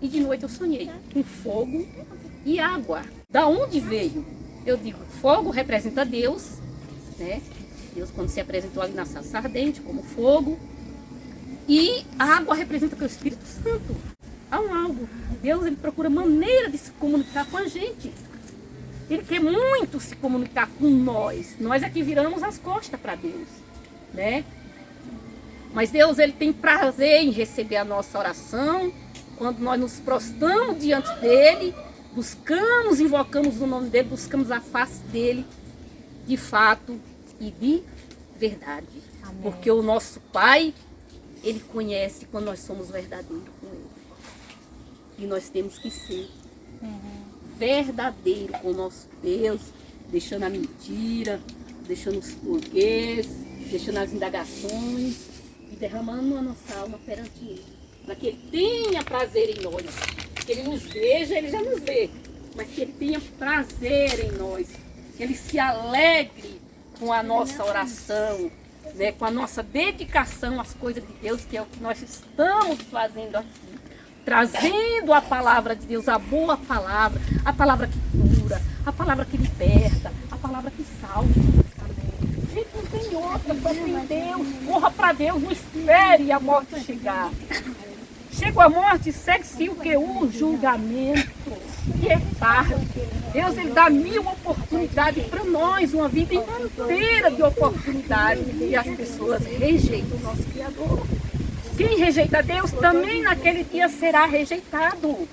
e de noite eu sonhei com fogo e água. Da onde veio? Eu digo, fogo representa Deus, né? Deus quando se apresentou ali na sarça ardente como fogo. E a água representa que é o Espírito Santo. Há um algo. Deus ele procura maneira de se comunicar com a gente. Ele quer muito se comunicar com nós. Nós é que viramos as costas para Deus, né? Mas Deus ele tem prazer em receber a nossa oração, quando nós nos prostramos diante dele, buscamos, invocamos o nome dele, buscamos a face dele, de fato e de verdade. Amém. Porque o nosso Pai, ele conhece quando nós somos verdadeiros com ele. E nós temos que ser uhum. verdadeiro com o nosso Deus, deixando a mentira, deixando os porquês, deixando as indagações, derramando a nossa alma perante Ele. Para que Ele tenha prazer em nós. Que Ele nos veja, Ele já nos vê. Mas que Ele tenha prazer em nós. Que Ele se alegre com a nossa oração, né, com a nossa dedicação às coisas de Deus, que é o que nós estamos fazendo aqui. Trazendo a palavra de Deus, a boa palavra, a palavra que cura, a palavra que liberta, a palavra que salva gente não tem outra, só tem Deus. Corra para Deus, não espere a morte chegar. Chega a morte, segue-se o que? O julgamento. E é tarde. Deus ele dá mil oportunidades para nós, uma vida inteira de oportunidade. E as pessoas rejeitam o nosso Criador. Quem rejeita Deus também naquele dia será rejeitado.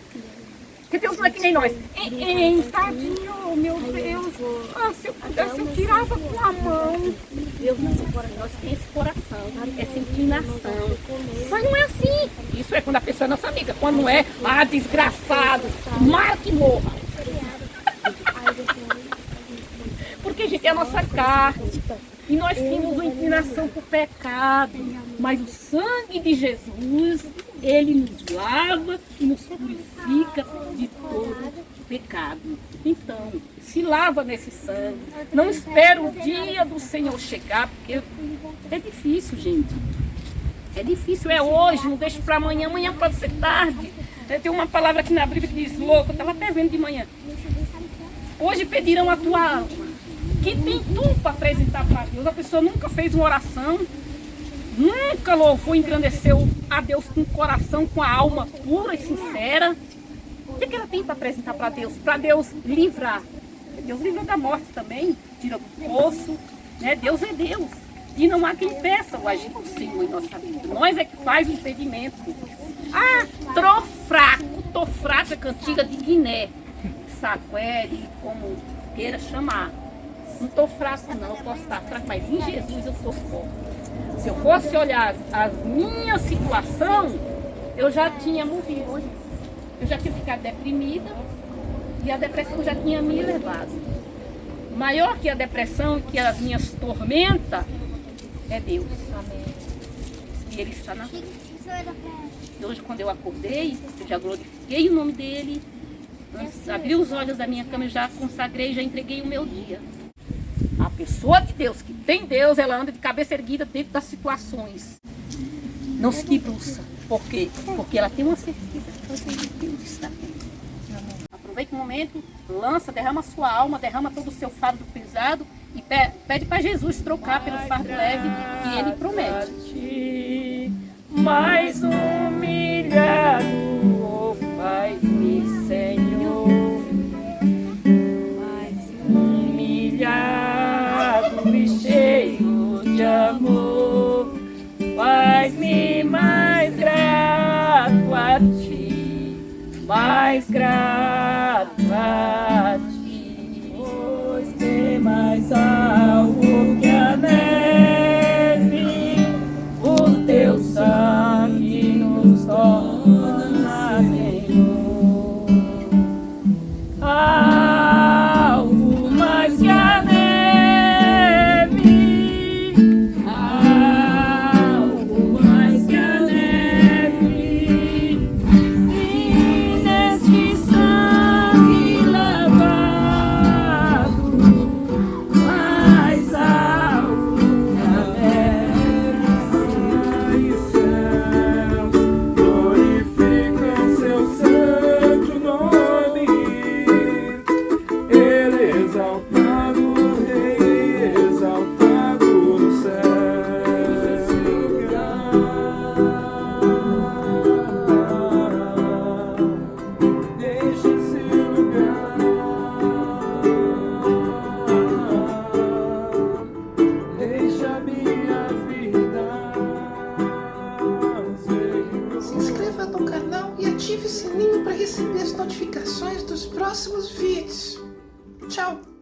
Porque Deus não é que nem nós. Ei, tadinho, meu Deus. Ah, se eu pudesse, eu tirava com a mão. Deus não é nós tem esse coração, essa inclinação. Mas não é assim. Isso é quando a pessoa é nossa amiga. Quando não é, ah, desgraçado, mara que morra. Porque, gente, é a nossa carne. E nós temos uma inclinação para o pecado. Mas o sangue de Jesus ele nos lava e nos purifica de todo pecado. Então, se lava nesse sangue. Não espera o dia do Senhor chegar, porque é difícil, gente. É difícil, é hoje, não deixe para amanhã. Amanhã pode ser tarde. Tem uma palavra aqui na Bíblia que diz louco, eu estava até vendo de manhã. Hoje pedirão a tua alma. Que tem tu para apresentar para Deus? A pessoa nunca fez uma oração, nunca louvou engrandeceu a Deus com o coração, com a alma pura e sincera. O que, que ela tem para apresentar para Deus? Para Deus livrar. Deus livra da morte também, tira do poço. Né? Deus é Deus. E não há quem peça o agir do Senhor em nossa vida. Nós é que faz o impedimento. Ah, tô fraco, tô fraca, cantiga de Guiné. Saquere, como queira chamar. Não tô fraco não, eu posso estar fraco, mas em Jesus eu sou forte. Se eu fosse olhar a minha situação, eu já tinha morrido. Eu já tinha ficado deprimida e a depressão já tinha me levado. Maior que a depressão, que as minhas tormentas, é Deus. E Ele está na vida. E hoje, quando eu acordei, eu já glorifiquei o nome dEle, abri os olhos da minha cama, eu já consagrei, já entreguei o meu dia. A pessoa de Deus, que tem Deus, ela anda de cabeça erguida dentro das situações. Não se debruça. Por quê? Porque ela tem uma certeza que Deus está aqui. Aproveite o momento, lança, derrama sua alma, derrama todo o seu fardo pesado e pede para Jesus trocar pelo fardo leve que ele promete. Mais humilhado mais ative o sininho para receber as notificações dos próximos vídeos. Tchau!